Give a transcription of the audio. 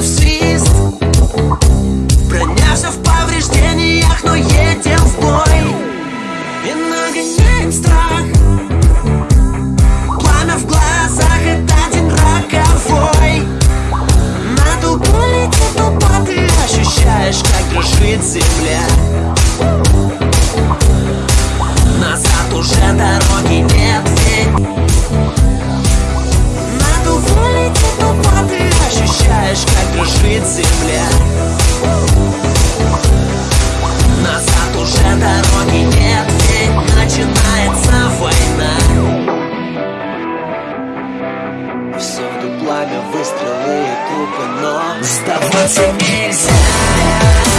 в свист. Броня в повреждениях, но едем в бой. И нагоняем страх. Пламя в глазах, это один роковой. На дугу летит, но ты ощущаешь, как дрожит земля пламя, выстрелы и трупы, но сдаваться нельзя.